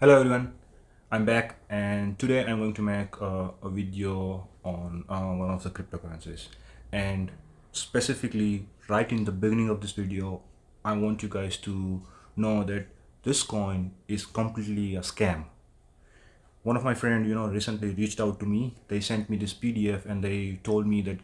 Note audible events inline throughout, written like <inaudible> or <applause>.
hello everyone. I'm back and today i'm going to make uh, a video on uh, one of the cryptocurrencies. And specifically right in the beginning of this video i want you guys to know that this coin is completely a scam. One of my friend you know recently reached out to me. They sent me this pdf and they told me that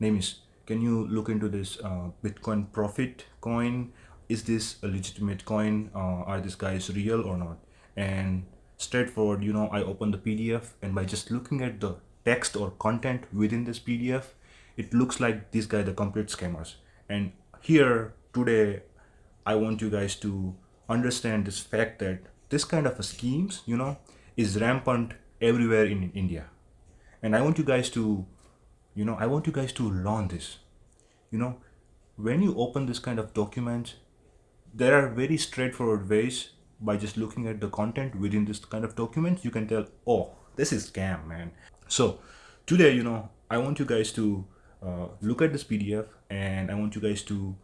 name is can you look into this uh, bitcoin profit coin? Is this a legitimate coin? Uh, are these guys real or not and straightforward you know i open the pdf and by just looking at the text or content within this pdf it looks like these guys are complete scammers. And here today i want you guys to understand this fact that this kind of schemes you know is rampant everywhere in india. And i want you guys to you know i want you guys to learn this. You know when you open this kind of documents there are very straightforward ways by just looking at the content within this kind of documents you can tell oh this is scam man. So today you know i want you guys to uh, look at this pdf and i want you guys to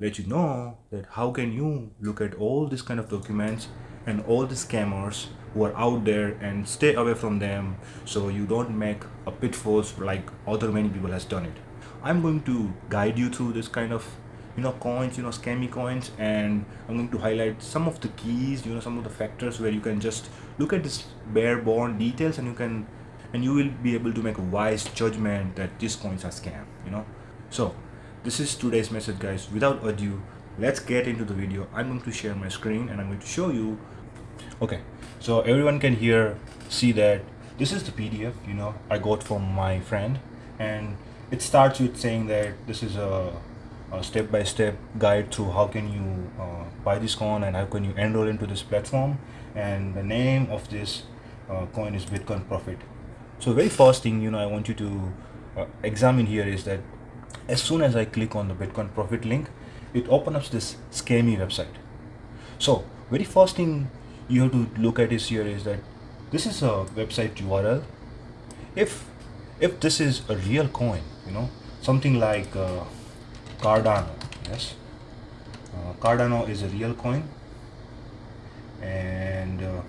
let you know that how can you look at all these kind of documents and all the scammers who are out there and stay away from them so you don't make a pitfalls like other many people has done it. I'm going to guide you through this kind of you know coins you know scammy coins. And i'm going to highlight some of the keys you know some of the factors where you can just look at this bare bone details and you can and you will be able to make a wise judgment that these coins are scam you know. So this is today's message guys. Without ado let's get into the video. I'm going to share my screen and i'm going to show you. Okay. So everyone can here see that this is the pdf you know i got from my friend. And it starts with saying that this is a step-by-step -step guide through how can you uh, buy this coin and how can you enroll into this platform. And the name of this uh, coin is bitcoin profit. So very first thing you know i want you to uh, examine here is that as soon as i click on the bitcoin profit link it opens up this scammy website. So very first thing you have to look at is here is that this is a website url if if this is a real coin you know something like uh, Cardano yes. Uh, Cardano is a real coin. And uh,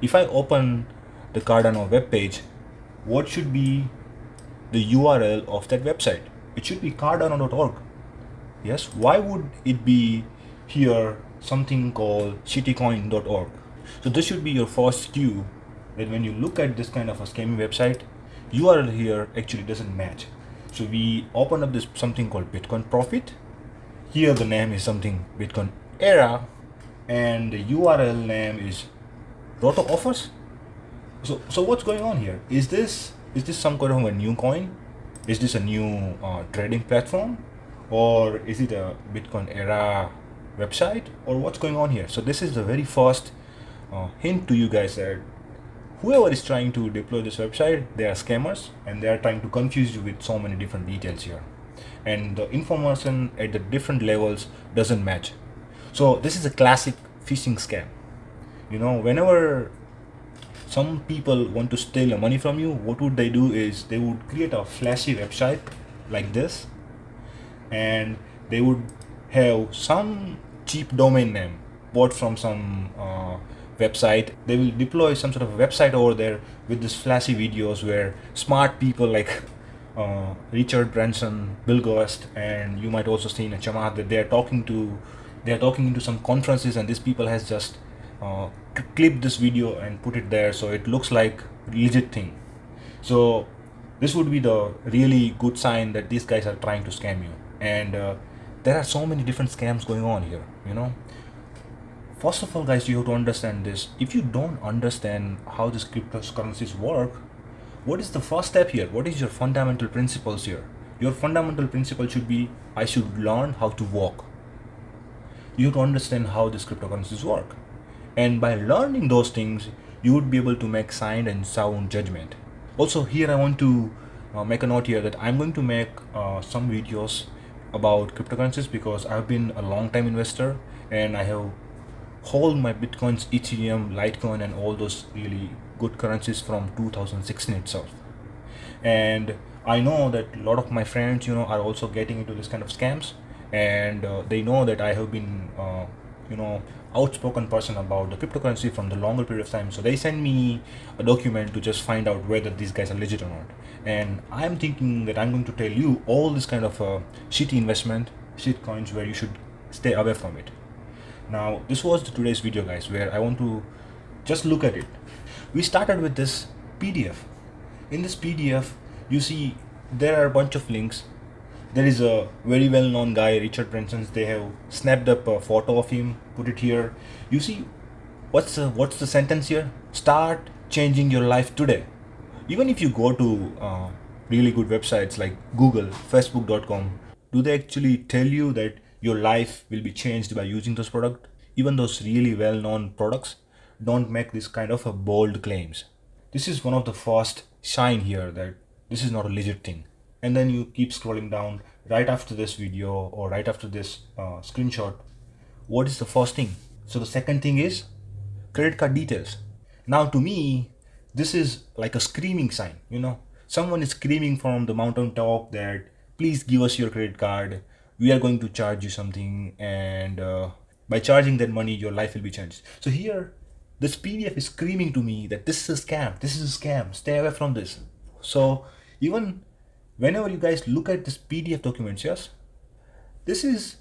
if I open the Cardano web page what should be the URL of that website? It should be cardano.org yes why would it be here something called shittycoin.org so this should be your first cue that when you look at this kind of a scammy website URL here actually doesn't match so we open up this something called bitcoin profit. Here the name is something bitcoin era and the url name is roto offers. So so what's going on here? Is this is this some kind of a new coin? Is this a new uh, trading platform? Or is it a bitcoin era website? Or what's going on here? So this is the very first uh, hint to you guys that whoever is trying to deploy this website they are scammers and they are trying to confuse you with so many different details here. And the information at the different levels doesn't match. So this is a classic phishing scam. You know whenever some people want to steal money from you what would they do is they would create a flashy website like this and they would have some cheap domain name bought from some uh, website they will deploy some sort of website over there with this flashy videos where smart people like <laughs> uh, Richard Branson, Bill Gates, and you might also see in a Chamath that they are talking to they are talking into some conferences and these people has just uh, clipped this video and put it there. So it looks like legit thing. So this would be the really good sign that these guys are trying to scam you. And uh, there are so many different scams going on here you know first of all guys you have to understand this. If you don't understand how these cryptocurrencies work what is the first step here? What is your fundamental principles here? Your fundamental principle should be i should learn how to walk. You have to understand how these cryptocurrencies work. And by learning those things you would be able to make sound and sound judgment. Also here i want to uh, make a note here that i'm going to make uh, some videos about cryptocurrencies because i've been a long time investor and i have hold my bitcoins ethereum litecoin and all those really good currencies from 2016 itself and i know that a lot of my friends you know are also getting into this kind of scams and uh, they know that i have been uh, you know outspoken person about the cryptocurrency from the longer period of time. So they send me a document to just find out whether these guys are legit or not. And I'm thinking that I'm going to tell you all this kind of uh, shitty investment, shit coins where you should stay away from it. Now, this was today's video, guys, where I want to just look at it. We started with this PDF. In this PDF, you see there are a bunch of links there is a very well-known guy richard branson they have snapped up a photo of him put it here you see what's the, what's the sentence here start changing your life today even if you go to uh, really good websites like google facebook.com do they actually tell you that your life will be changed by using those products even those really well-known products don't make this kind of a bold claims. This is one of the first sign here that this is not a legit thing. And then you keep scrolling down right after this video or right after this uh, screenshot. What is the first thing? So the second thing is credit card details. Now to me this is like a screaming sign you know. Someone is screaming from the mountain top that please give us your credit card we are going to charge you something and uh, by charging that money your life will be changed so here this pdf is screaming to me that this is a scam this is a scam stay away from this so even whenever you guys look at this PDF documents, yes, this is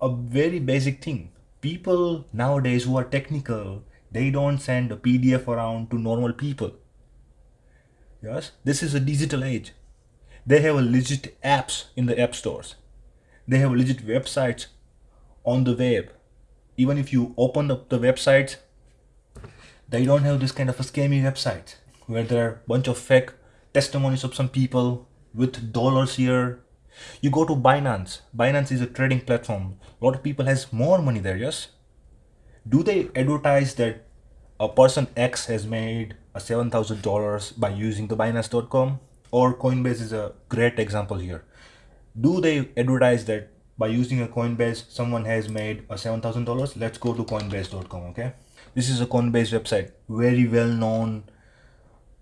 a very basic thing. People nowadays who are technical, they don't send a PDF around to normal people. Yes, this is a digital age. They have a legit apps in the app stores. They have legit websites on the web. Even if you open up the websites, they don't have this kind of a scammy website where there are a bunch of fake testimonies of some people with dollars here. You go to binance. Binance is a trading platform. A lot of people has more money there yes? Do they advertise that a person x has made a seven thousand dollars by using the binance.com or coinbase is a great example here do they advertise that by using a coinbase someone has made a seven thousand dollars? Let's go to coinbase.com okay? This is a coinbase website. Very well known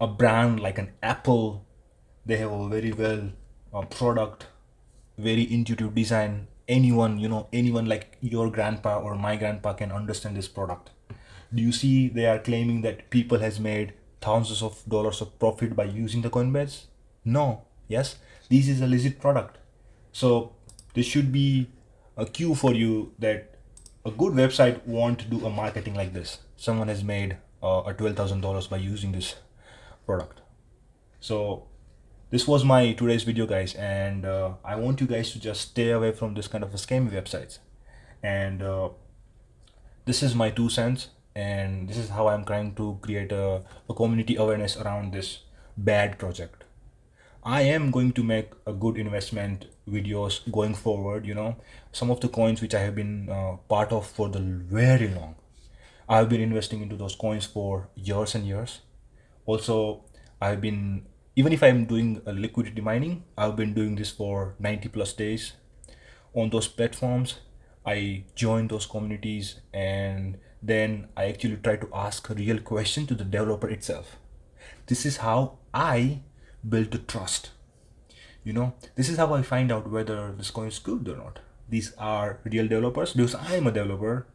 a brand like an apple. They have a very well uh, product very intuitive design. Anyone you know anyone like your grandpa or my grandpa can understand this product. Do you see they are claiming that people has made thousands of dollars of profit by using the coinbase? No. Yes. This is a legit product so this should be a cue for you that a good website won't do a marketing like this. Someone has made uh, a $12,000 by using this product. So this was my today's video guys and uh, I want you guys to just stay away from this kind of a scammy websites. And uh, this is my two cents and this is how I'm trying to create a, a community awareness around this bad project I am going to make a good investment videos going forward you know some of the coins which I have been uh, part of for the very long I've been investing into those coins for years and years also I've been even if I'm doing a liquidity mining, I've been doing this for 90 plus days on those platforms. I join those communities and then I actually try to ask a real <laughs> question to the developer itself. This is how I build trust. You know, this is how I find out whether this coin is good or not. These are real developers because I am a developer.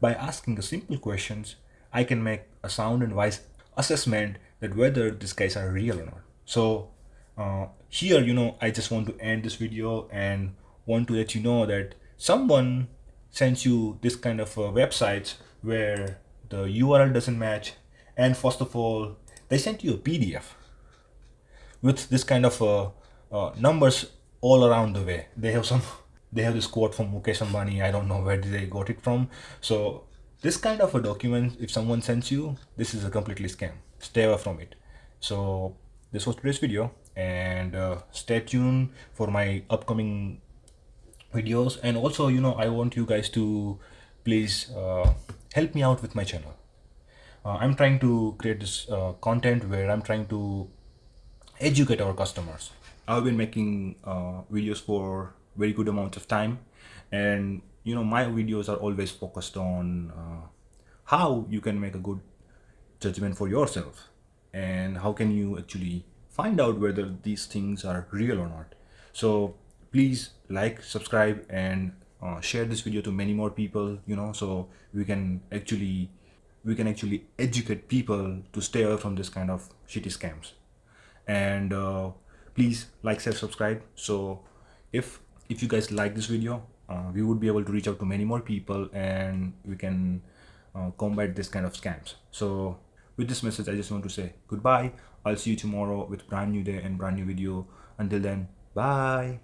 By asking simple questions, I can make a sound and wise assessment that whether these guys are real or not so uh, here you know I just want to end this video and want to let you know that someone sends you this kind of uh, websites where the URL doesn't match and first of all they sent you a PDF with this kind of uh, uh, numbers all around the way. They have some <laughs> they have this quote from Mukesh Ambani I don't know where they got it from. So this kind of a document if someone sends you this is a completely scam. Stay away from it. So this was today's video and uh, stay tuned for my upcoming videos. And also you know I want you guys to please uh, help me out with my channel. Uh, I'm trying to create this uh, content where I'm trying to educate our customers. I've been making uh, videos for very good amount of time. And you know my videos are always focused on uh, how you can make a good judgment for yourself. And how can you actually find out whether these things are real or not. So please like subscribe and uh, share this video to many more people you know so we can actually we can actually educate people to stay away from this kind of shitty scams and uh, please like share subscribe. So if if you guys like this video uh, we would be able to reach out to many more people and we can uh, combat this kind of scams. So with this message i just want to say goodbye. I'll see you tomorrow with brand new day and brand new video. Until then bye